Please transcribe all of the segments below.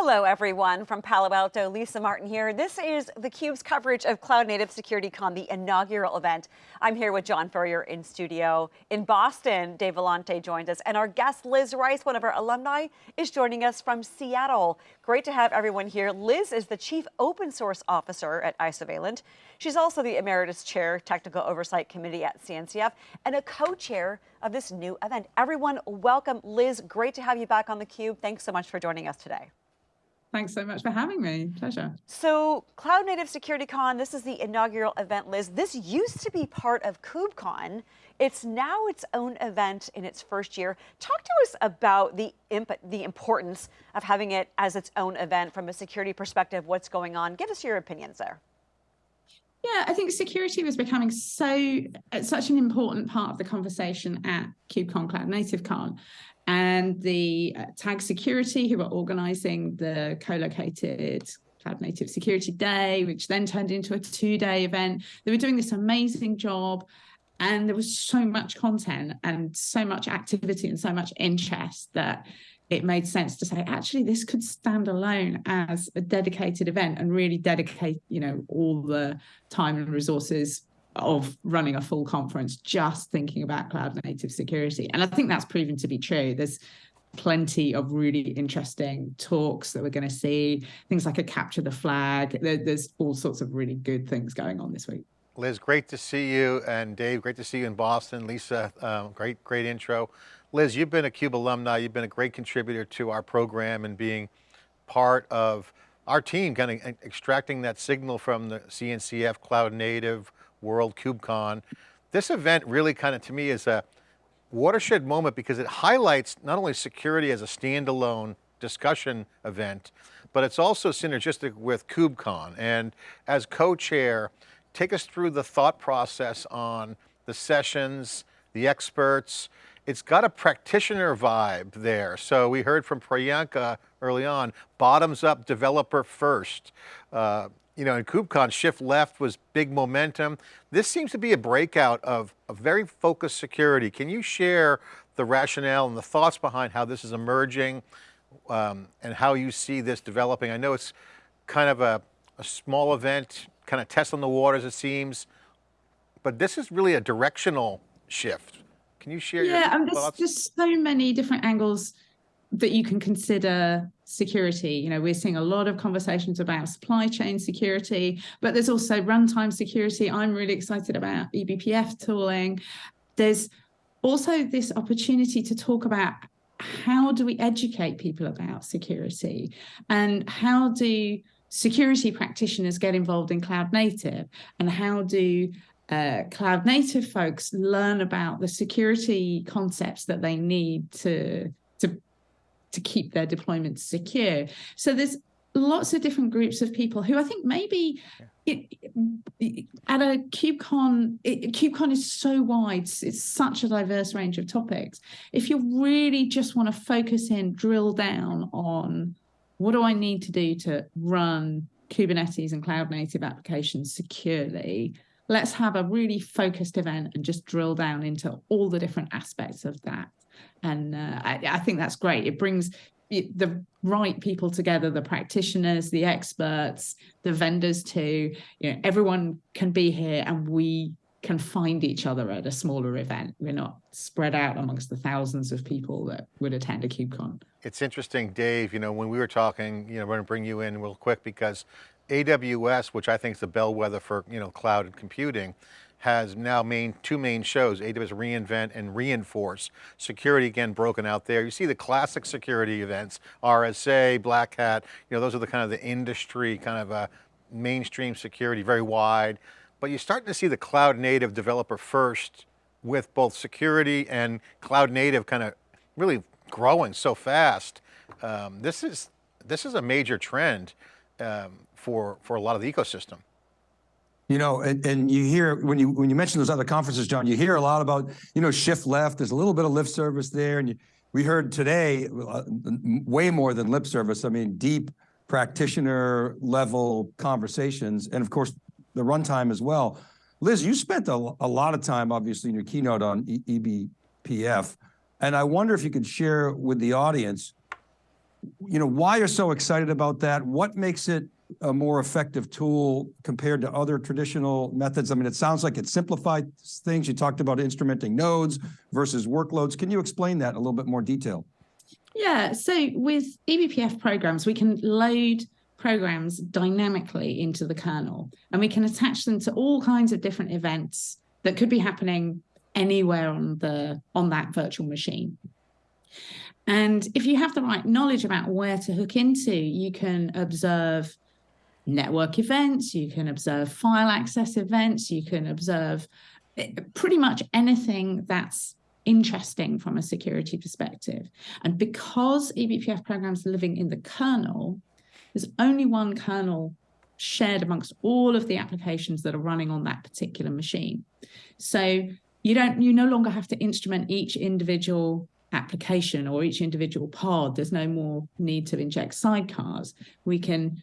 Hello, everyone. From Palo Alto, Lisa Martin here. This is theCUBE's coverage of Cloud Native SecurityCon, the inaugural event. I'm here with John Furrier in studio. In Boston, Dave Vellante joins us, and our guest Liz Rice, one of our alumni, is joining us from Seattle. Great to have everyone here. Liz is the Chief Open Source Officer at Isovalent. She's also the Emeritus Chair, Technical Oversight Committee at CNCF, and a co-chair of this new event. Everyone, welcome. Liz, great to have you back on theCUBE. Thanks so much for joining us today. Thanks so much for having me. Pleasure. So Cloud Native Security Con, this is the inaugural event, Liz. This used to be part of KubeCon. It's now its own event in its first year. Talk to us about the, imp the importance of having it as its own event from a security perspective, what's going on. Give us your opinions there. Yeah, I think security was becoming so such an important part of the conversation at KubeCon Cloud Native Con and the uh, Tag Security, who were organizing the co-located Cloud Native Security Day, which then turned into a two-day event. They were doing this amazing job and there was so much content and so much activity and so much interest that it made sense to say, actually, this could stand alone as a dedicated event and really dedicate, you know, all the time and resources of running a full conference just thinking about cloud native security. And I think that's proven to be true. There's plenty of really interesting talks that we're going to see, things like a capture the flag. there's all sorts of really good things going on this week. Liz, great to see you. And Dave, great to see you in Boston. Lisa, um, great, great intro. Liz, you've been a CUBE alumni. You've been a great contributor to our program and being part of our team, kind of extracting that signal from the CNCF Cloud Native World KubeCon. This event really kind of, to me, is a watershed moment because it highlights not only security as a standalone discussion event, but it's also synergistic with KubeCon. And as co-chair, take us through the thought process on the sessions, the experts. It's got a practitioner vibe there. So we heard from Priyanka early on, bottoms up developer first. Uh, you know, in KubeCon, shift left was big momentum. This seems to be a breakout of a very focused security. Can you share the rationale and the thoughts behind how this is emerging um, and how you see this developing? I know it's kind of a, a small event, kind of testing the waters it seems, but this is really a directional shift. Can you share yeah, your um, thoughts? there's just so many different angles that you can consider security. You know, we're seeing a lot of conversations about supply chain security, but there's also runtime security. I'm really excited about eBPF tooling. There's also this opportunity to talk about how do we educate people about security and how do security practitioners get involved in cloud native and how do uh, cloud native folks learn about the security concepts that they need to to to keep their deployments secure. So there's lots of different groups of people who I think maybe it, it, at a KubeCon, it, KubeCon is so wide, it's such a diverse range of topics. If you really just want to focus in, drill down on what do I need to do to run Kubernetes and cloud native applications securely, let's have a really focused event and just drill down into all the different aspects of that. And uh, I, I think that's great. It brings the right people together, the practitioners, the experts, the vendors too. You know, everyone can be here and we can find each other at a smaller event. We're not spread out amongst the thousands of people that would attend a KubeCon. It's interesting, Dave, you know, when we were talking, you know, we're going to bring you in real quick because AWS, which I think is the bellwether for, you know, cloud and computing, has now main two main shows, AWS reInvent and Reinforce. Security again broken out there. You see the classic security events, RSA, Black Hat, you know, those are the kind of the industry kind of a mainstream security, very wide. But you're starting to see the cloud native developer first with both security and cloud native kind of really growing so fast. Um, this is this is a major trend um, for for a lot of the ecosystem. You know, and, and you hear when you when you mention those other conferences, John, you hear a lot about you know shift left. There's a little bit of lip service there, and you, we heard today uh, way more than lip service. I mean, deep practitioner level conversations, and of course the runtime as well. Liz, you spent a, a lot of time, obviously, in your keynote on e eBPF, and I wonder if you could share with the audience you know, why you're so excited about that? What makes it a more effective tool compared to other traditional methods? I mean, it sounds like it simplified things. You talked about instrumenting nodes versus workloads. Can you explain that a little bit more detail? Yeah, so with eBPF programs, we can load programs dynamically into the kernel and we can attach them to all kinds of different events that could be happening anywhere on the on that virtual machine. And if you have the right knowledge about where to hook into, you can observe network events, you can observe file access events, you can observe eh, pretty much anything that's interesting from a security perspective. And because eBPF programs are living in the kernel, there's only one kernel shared amongst all of the applications that are running on that particular machine. So you don't you no longer have to instrument each individual application or each individual pod. There's no more need to inject sidecars. We can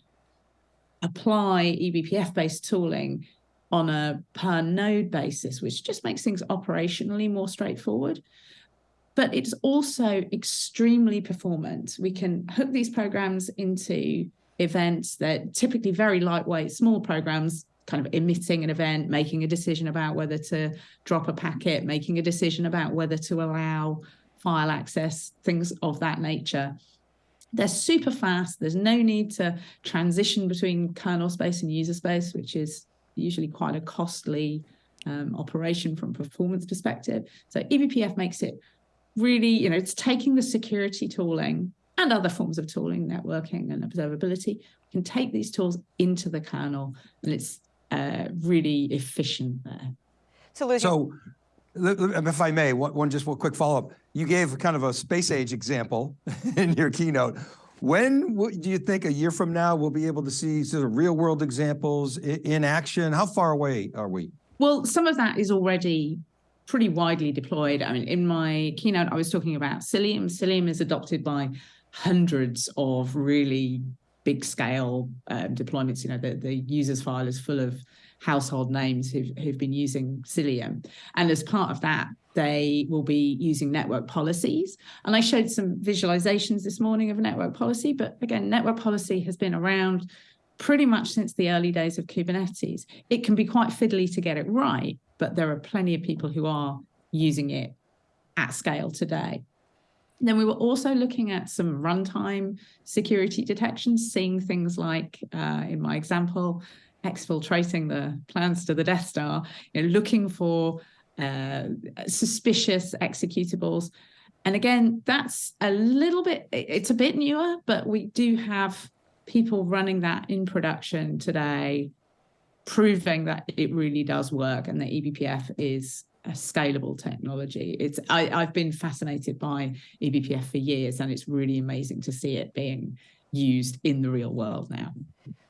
apply eBPF based tooling on a per node basis, which just makes things operationally more straightforward. But it's also extremely performant. We can hook these programs into events that typically very lightweight, small programs, kind of emitting an event, making a decision about whether to drop a packet, making a decision about whether to allow file access, things of that nature. They're super fast. There's no need to transition between kernel space and user space, which is usually quite a costly um, operation from performance perspective. So eBPF makes it really, you know, it's taking the security tooling and other forms of tooling, networking and observability. We can take these tools into the kernel and it's uh, really efficient there. So, Liz, so if I may, one, just one quick follow-up. You gave kind of a space age example in your keynote. When do you think a year from now we'll be able to see sort of real world examples in action? How far away are we? Well, some of that is already pretty widely deployed. I mean, in my keynote, I was talking about Cilium. Cilium is adopted by hundreds of really big scale um, deployments. You know, the, the users file is full of household names who've, who've been using Cilium. And as part of that, they will be using network policies. And I showed some visualizations this morning of network policy, but again, network policy has been around pretty much since the early days of Kubernetes. It can be quite fiddly to get it right, but there are plenty of people who are using it at scale today. Then we were also looking at some runtime security detections, seeing things like, uh, in my example, exfiltrating the plans to the Death Star, you know, looking for uh, suspicious executables. And again, that's a little bit, it's a bit newer, but we do have people running that in production today, proving that it really does work and that eBPF is a scalable technology. It's I, I've been fascinated by eBPF for years, and it's really amazing to see it being used in the real world now.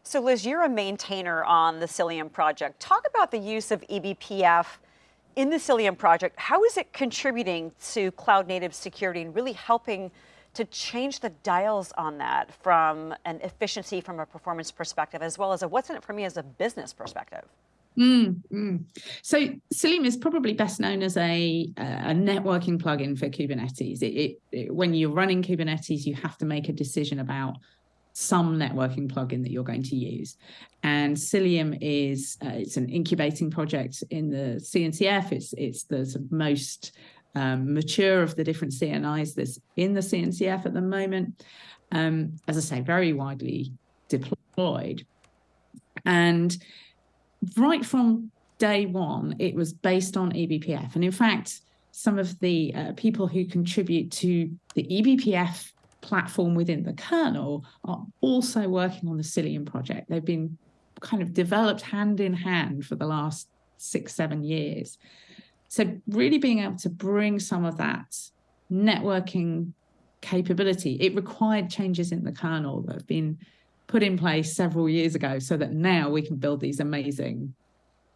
So Liz, you're a maintainer on the Cilium project. Talk about the use of eBPF in the Cilium project. How is it contributing to cloud native security and really helping to change the dials on that from an efficiency from a performance perspective, as well as a what's in it for me as a business perspective? Mm, mm. So Cilium is probably best known as a, a networking plugin for Kubernetes. It, it, it, when you're running Kubernetes, you have to make a decision about some networking plugin that you're going to use. And Cilium is uh, it's an incubating project in the CNCF. It's it's the most um, mature of the different CNIs that's in the CNCF at the moment. Um, as I say, very widely deployed. And right from day one, it was based on eBPF. And in fact, some of the uh, people who contribute to the eBPF platform within the kernel are also working on the Cilium project. They've been kind of developed hand in hand for the last six, seven years. So really being able to bring some of that networking capability, it required changes in the kernel that have been put in place several years ago so that now we can build these amazing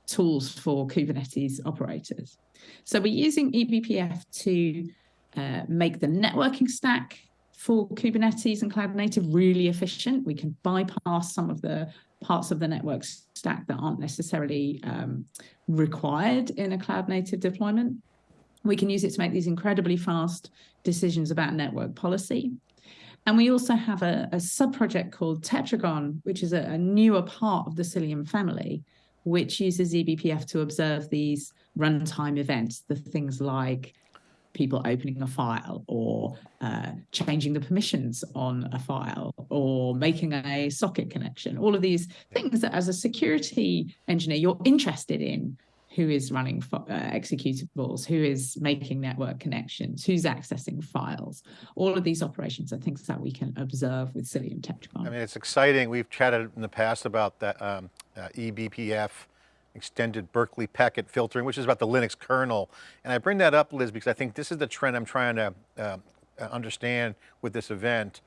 tools for Kubernetes operators. So we're using eBPF to uh, make the networking stack for Kubernetes and cloud native really efficient. We can bypass some of the parts of the network stack that aren't necessarily um, required in a cloud native deployment. We can use it to make these incredibly fast decisions about network policy. And we also have a, a sub-project called Tetragon, which is a, a newer part of the Cilium family, which uses eBPF to observe these runtime events, the things like people opening a file or uh, changing the permissions on a file or making a socket connection, all of these things that as a security engineer, you're interested in who is running uh, executables, who is making network connections, who's accessing files. All of these operations are things that we can observe with Cilium Tetragon. I mean, it's exciting. We've chatted in the past about that um, uh, eBPF, extended Berkeley packet filtering, which is about the Linux kernel. And I bring that up, Liz, because I think this is the trend I'm trying to uh, understand with this event.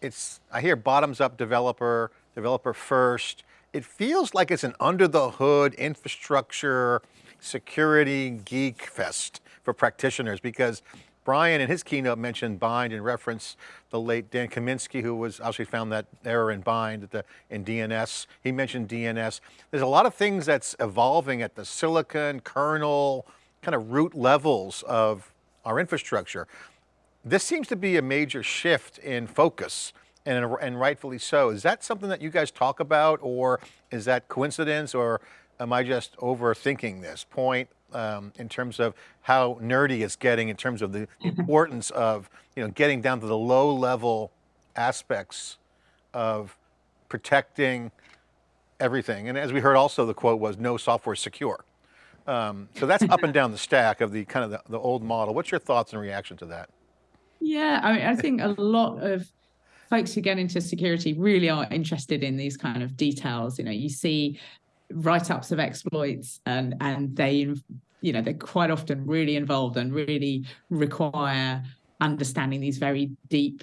It's, I hear bottoms up developer, developer first, it feels like it's an under the hood infrastructure security geek fest for practitioners because Brian in his keynote mentioned bind and reference the late Dan Kaminsky, who was obviously found that error in bind the, in DNS. He mentioned DNS. There's a lot of things that's evolving at the silicon, kernel, kind of root levels of our infrastructure. This seems to be a major shift in focus and, and rightfully so. Is that something that you guys talk about or is that coincidence or am I just overthinking this point um, in terms of how nerdy it's getting in terms of the mm-hmm. importance of you know, getting down to the low level aspects of protecting everything. And as we heard also, the quote was no software secure. Um, so that's up and down the stack of the kind of the, the old model. What's your thoughts and reaction to that? Yeah, I mean, I think a lot of folks who get into security really are interested in these kind of details. You know, you see write-ups of exploits and and they you know they're quite often really involved and really require understanding these very deep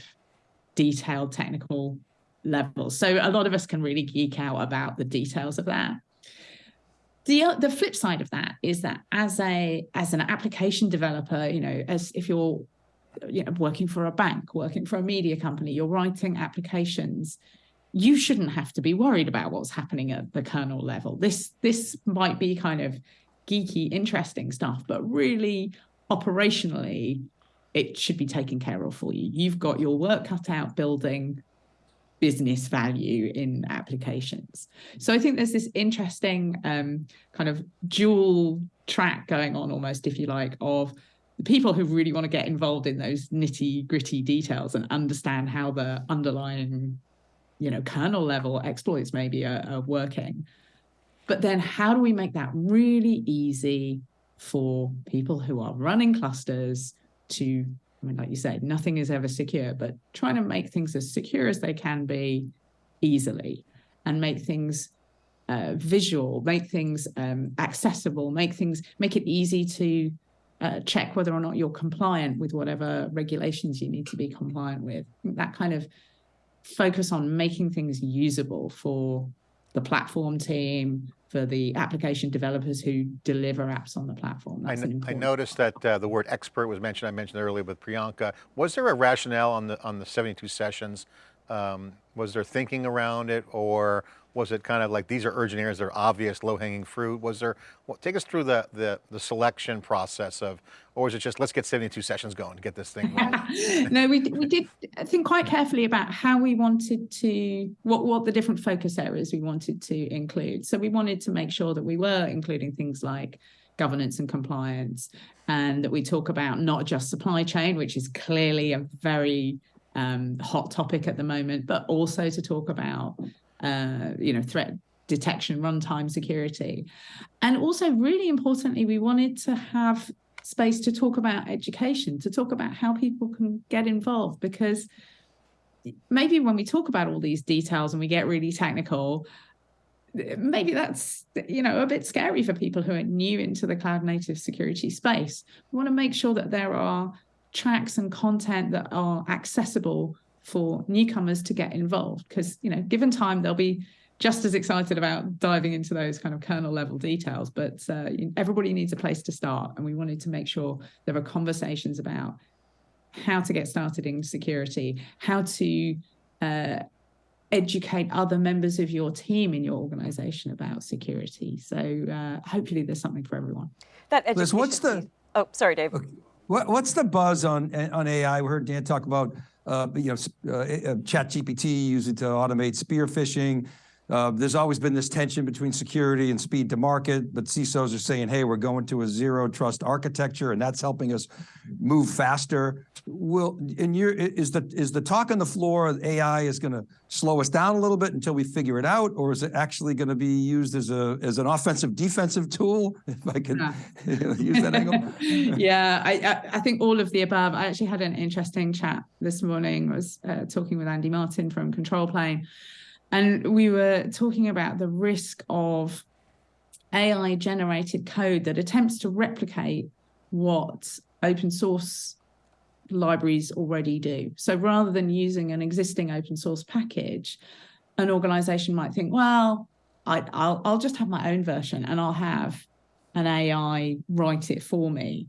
detailed technical levels. So a lot of us can really geek out about the details of that. The the flip side of that is that as a as an application developer you know as if you're you know, working for a bank, working for a media company, you're writing applications, you shouldn't have to be worried about what's happening at the kernel level. This this might be kind of geeky, interesting stuff, but really operationally, it should be taken care of for you. You've got your work cut out building business value in applications. So I think there's this interesting um, kind of dual track going on almost, if you like, of the people who really want to get involved in those nitty gritty details and understand how the underlying, you know, kernel level exploits maybe are, are working. But then how do we make that really easy for people who are running clusters to, I mean, like you said, nothing is ever secure, but trying to make things as secure as they can be easily and make things uh, visual, make things um, accessible, make things, make it easy to uh, check whether or not you're compliant with whatever regulations you need to be compliant with. That kind of focus on making things usable for the platform team, for the application developers who deliver apps on the platform. I, I, noticed that uh, the word expert was mentioned. I mentioned earlier with Priyanka. Was there a rationale on the on the 72 sessions? Um, was there thinking around it, or was it kind of like, these are urgent areas, they're obvious, low hanging fruit? Was there, well, take us through the, the, the, selection process of, or was it just, let's get 72 sessions going to get this thing no, we, we did think quite carefully about how we wanted to, what, what the different focus areas we wanted to include. So we wanted to make sure that we were including things like governance and compliance and that we talk about not just supply chain, which is clearly a very um, hot topic at the moment, but also to talk about uh, you know, threat detection, runtime security. And also really importantly, we wanted to have space to talk about education, to talk about how people can get involved because maybe when we talk about all these details and we get really technical, maybe that's you know a bit scary for people who are new into the cloud native security space. We want to make sure that there are tracks and content that are accessible for newcomers to get involved because you know given time they'll be just as excited about diving into those kind of kernel level details. But uh, everybody needs a place to start and we wanted to make sure there are conversations about how to get started in security how to uh, educate other members of your team in your organization about security. So uh, hopefully there's something for everyone. That education Liz, what's the oh sorry dave. Okay. what, what's the buzz on on ai we heard dan talk about uh, you know, uh, uh, ChatGPT, use it to automate spear phishing. Uh, there's always been this tension between security and speed to market, but CISOs are saying, hey, we're going to a zero trust architecture and that's helping us move faster. Will, in your, is the, is the talk on the floor, AI is going to slow us down a little bit until we figure it out? Or is it actually going to be used as a, as an offensive defensive tool? If I can Yeah. use that angle. yeah, I, I I think all of the above. I actually had an interesting chat this morning. I was uh, talking with Andy Martin from Control Plane, and we were talking about the risk of AI generated code that attempts to replicate what open source libraries already do. So rather than using an existing open source package, an organization might think, well, I, I'll, I'll just have my own version and I'll have an AI write it for me.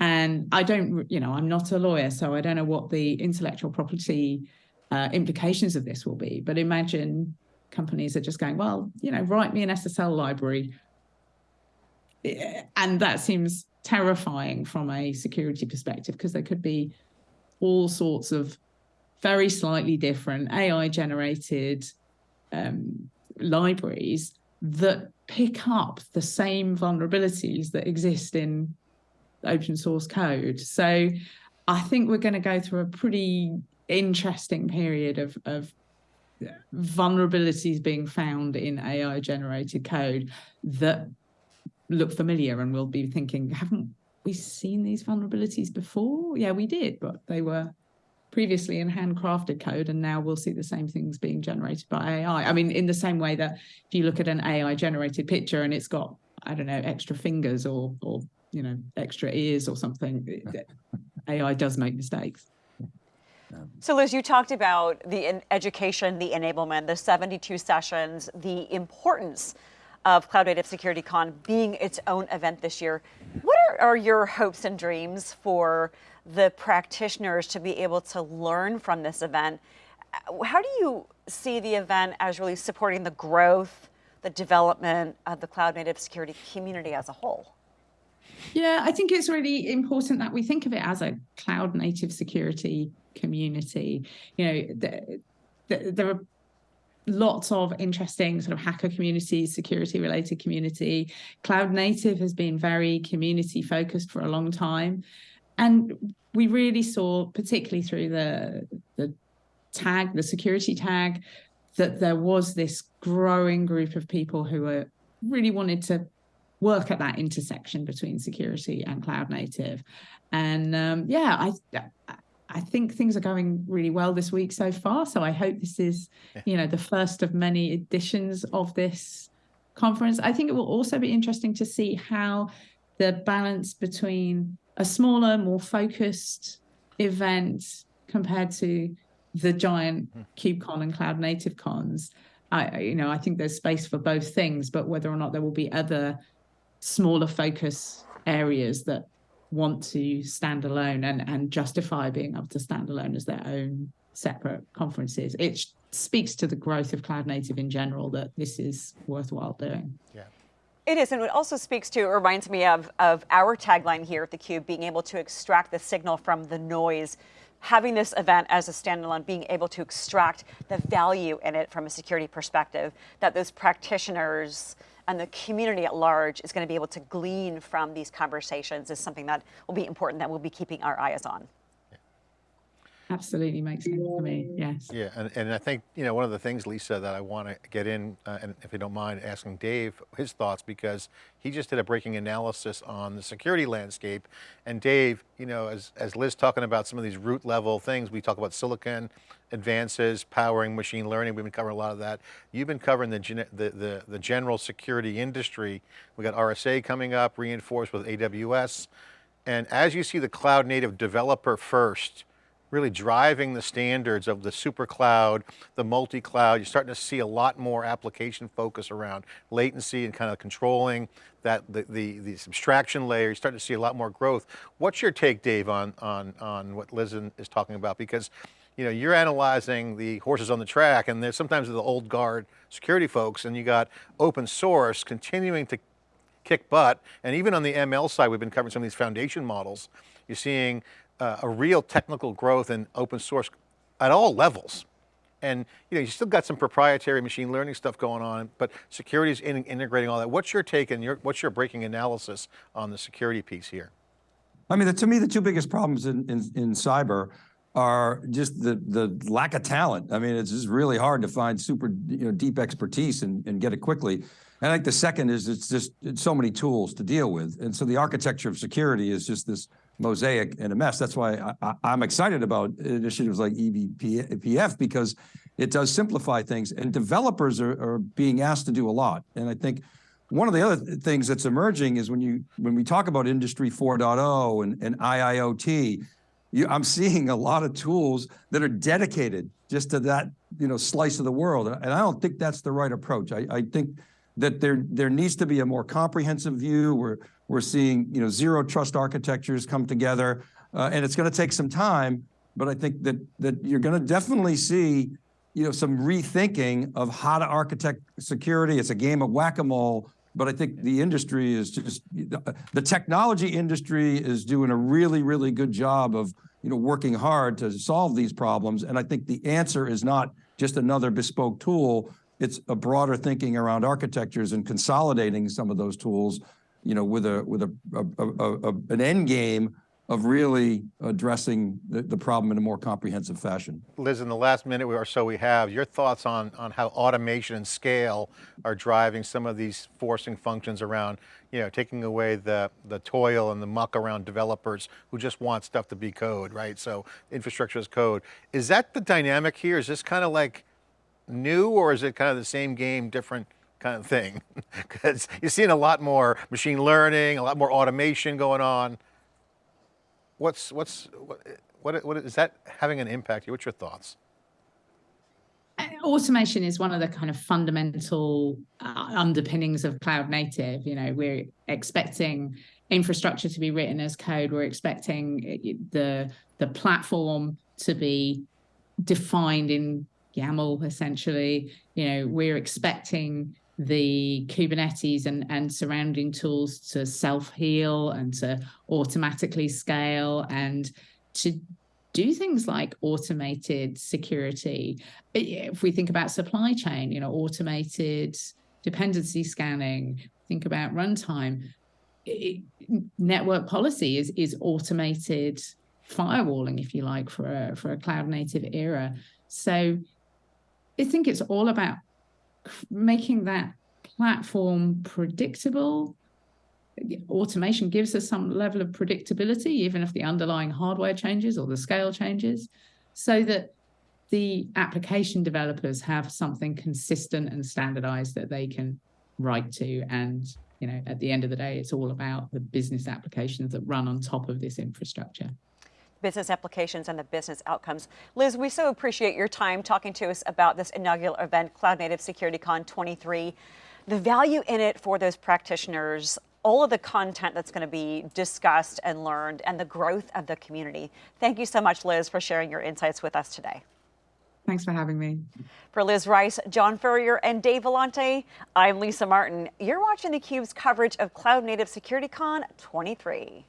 And I don't, you know, I'm not a lawyer, so I don't know what the intellectual property uh, implications of this will be. But imagine companies are just going, well, you know, write me an SSL library. And that seems terrifying from a security perspective because there could be all sorts of very slightly different AI generated um, libraries that pick up the same vulnerabilities that exist in open source code. So I think we're going to go through a pretty interesting period of, of vulnerabilities being found in AI generated code that look familiar and we'll be thinking, haven't we seen these vulnerabilities before? Yeah, we did, but they were previously in handcrafted code and now we'll see the same things being generated by AI. I mean, in the same way that if you look at an AI generated picture and it's got, I don't know, extra fingers or, or you know, extra ears or something, AI does make mistakes. So, Liz, you talked about the education, the enablement, the 72 sessions, the importance of Cloud Native Security Con being its own event this year. What are, are your hopes and dreams for the practitioners to be able to learn from this event? Uh, How do you see the event as really supporting the growth, the development of the Cloud Native Security community as a whole? Yeah, I think it's really important that we think of it as a cloud native security community. You know, the, the, there are lots of interesting sort of hacker communities, security related community. Cloud native has been very community focused for a long time. And we really saw, particularly through the, the tag, the security tag, that there was this growing group of people who were really wanted to work at that intersection between security and cloud native. And um, yeah, I I think things are going really well this week so far. So I hope this is, you know, the first of many editions of this conference. I think it will also be interesting to see how the balance between a smaller, more focused event compared to the giant hmm. KubeCon and Cloud Native cons. I, you know, I think there's space for both things, but whether or not there will be other smaller focus areas that want to stand alone and, and justify being able to stand alone as their own separate conferences. It speaks to the growth of cloud native in general that this is worthwhile doing. Yeah. It is, and it also speaks to, it reminds me of, of our tagline here at theCUBE, being able to extract the signal from the noise. Having this event as a standalone, being able to extract the value in it from a security perspective, that those practitioners and the community at large is going to be able to glean from these conversations is something that will be important that we'll be keeping our eyes on. Absolutely makes sense to me, yes. Yeah, and, and I think, you know, one of the things, Lisa, that I want to get in, uh, and if you don't mind asking Dave his thoughts, because he just did a breaking analysis on the security landscape. And Dave, you know, as, as Liz talking about some of these root level things, we talk about silicon advances, powering machine learning, we've been covering a lot of that. You've been covering the, gen- the, the, the general security industry. We got RSA coming up, reinforced with AWS. And as you see the cloud native developer first, really driving the standards of the super cloud, the multi-cloud. You're starting to see a lot more application focus around latency and kind of controlling that the, the, the abstraction layer. You're starting to see a lot more growth. What's your take, Dave, on, on, on what Liz is talking about? Because you know, you're analyzing the horses on the track and there's sometimes the old guard security folks and you got open source continuing to kick butt. And even on the ML side, we've been covering some of these foundation models. You're seeing uh, a real technical growth in open source at all levels. And you know, you still got some proprietary machine learning stuff going on, but security is in, integrating all that. What's your take and your, what's your breaking analysis on the security piece here? I mean, the, to me, the two biggest problems in, in, in cyber are just the, the lack of talent. I mean, it's just really hard to find super, you know, deep expertise and, and get it quickly. And I think the second is it's just it's so many tools to deal with. And so the architecture of security is just this mosaic and a mess. That's why I, am excited about initiatives like eBPF because it does simplify things and developers are, are being asked to do a lot. And I think one of the other things that's emerging is when you when we talk about industry 4.0 and, and IIoT, you, I'm seeing a lot of tools that are dedicated just to that you know slice of the world, and I don't think that's the right approach. I, I think that there there needs to be a more comprehensive view. We're we're seeing you know zero trust architectures come together, uh, and it's going to take some time. But I think that that you're going to definitely see you know some rethinking of how to architect security. It's a game of whack-a-mole but I think the industry is just, the technology industry is doing a really, really good job of you know, working hard to solve these problems. And I think the answer is not just another bespoke tool, it's a broader thinking around architectures and consolidating some of those tools, you know, with a with a, a, a, a an end game of really addressing the, the, problem in a more comprehensive fashion. Liz, in the last minute or so we have, your thoughts on, on how automation and scale are driving some of these forcing functions around, you know, taking away the, the toil and the muck around developers who just want stuff to be code, right? So infrastructure as code. Is that the dynamic here? Is this kind of like new or is it kind of the same game, different kind of thing? Because you're seeing a lot more machine learning, a lot more automation going on. What's, what's, what, what, what is that having an impact? here? What's your thoughts? Uh, automation is one of the kind of fundamental uh, underpinnings of cloud native. You know, we're expecting infrastructure to be written as code. We're expecting uh, the the platform to be defined in YAML, essentially. You know, we're expecting the Kubernetes and, and surrounding tools to self-heal and to automatically scale and to do things like automated security. If we think about supply chain, you know, automated dependency scanning, think about runtime, it, network policy is, is automated firewalling, if you like, for a, for a cloud native era. So I think it's all about making that platform predictable. Automation gives us some level of predictability, even if the underlying hardware changes or the scale changes, so that the application developers have something consistent and standardized that they can write to. And you know, at the end of the day, it's all about the business applications that run on top of this infrastructure business applications and the business outcomes. Liz, we so appreciate your time talking to us about this inaugural event, Cloud Native Security Con 23. The value in it for those practitioners, all of the content that's going to be discussed and learned, and the growth of the community. Thank you so much, Liz, for sharing your insights with us today. Thanks for having me. For Liz Rice, John Furrier, and Dave Vellante, I'm Lisa Martin. You're watching theCUBE's coverage of Cloud Native Security Con 23.